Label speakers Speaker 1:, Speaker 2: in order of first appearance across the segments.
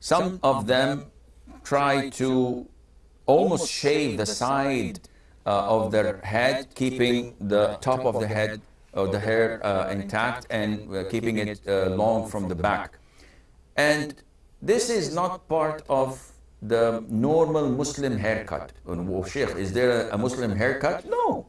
Speaker 1: Some of them try to almost shave the side uh, of their head, keeping the top of the head or the hair uh, intact and uh, keeping it uh, long from the back. And this is not part of the normal Muslim haircut. Oh, Sheikh, is there a Muslim haircut? No.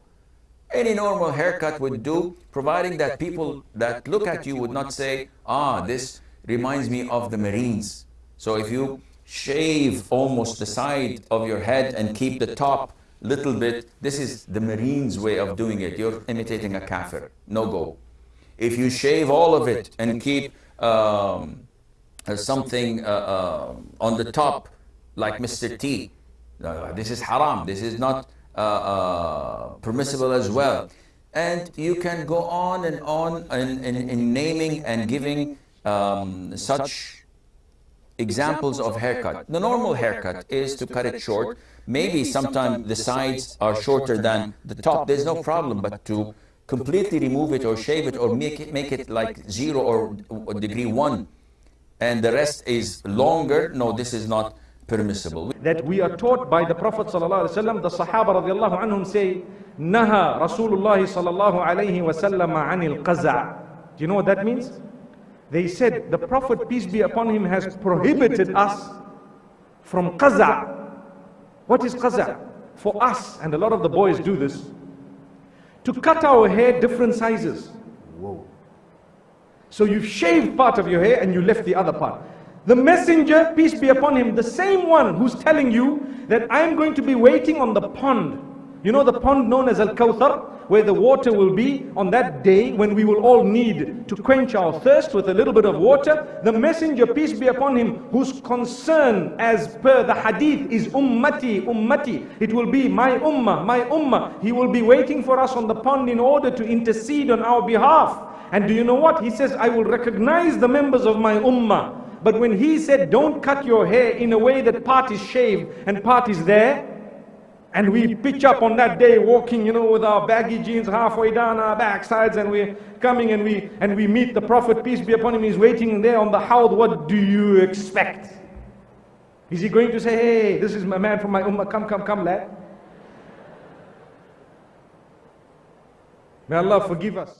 Speaker 1: Any normal haircut would do, providing that people that look at you would not say, ah, this reminds me of the Marines. So if you shave almost the side of your head and keep the top little bit, this is the Marines way of doing it. You're imitating a kafir, no go. If you shave all of it and keep um, uh, something uh, uh, on the top, like Mr. T, uh, this is haram, this is not uh, uh, permissible as well. And you can go on and on in, in, in naming and giving um, such examples of haircut. The normal haircut is to cut it short. Maybe sometimes the sides are shorter than the top. There's no problem, but to completely remove it or shave it or make it, make it like zero or, degree one and the rest is longer, no, this is not permissible.
Speaker 2: That we are taught by the Prophet ﷺ, the Sahaba radiallahu anhum say, Naha Rasulullah sallallahu alayhi wa sallam anil qaza'. Do you know what that means? They said, the Prophet, peace be upon him, has prohibited us from qaza'. What is qaza'? For us, and a lot of the boys do this, to cut our hair different sizes. Whoa. So you've shaved part of your hair and you left the other part. The messenger, peace be upon him, the same one who's telling you that I'm going to be waiting on the pond. You know the pond known as Al-Kawthar, where the water will be on that day when we will all need to quench our thirst with a little bit of water. The messenger, peace be upon him, whose concern as per the hadith is ummati, ummati. It will be my ummah, my ummah. He will be waiting for us on the pond in order to intercede on our behalf. And do you know what? He says, I will recognize the members of my ummah. But when he said, don't cut your hair in a way that part is shaved and part is there, and we pitch up on that day walking, you know, with our baggy jeans halfway down our backsides and we're coming and we, and we meet the Prophet, peace be upon him, he's waiting there on the howd. What do you expect? Is he going to say, hey, this is my man from my ummah, come, come, come, lad? May Allah forgive us.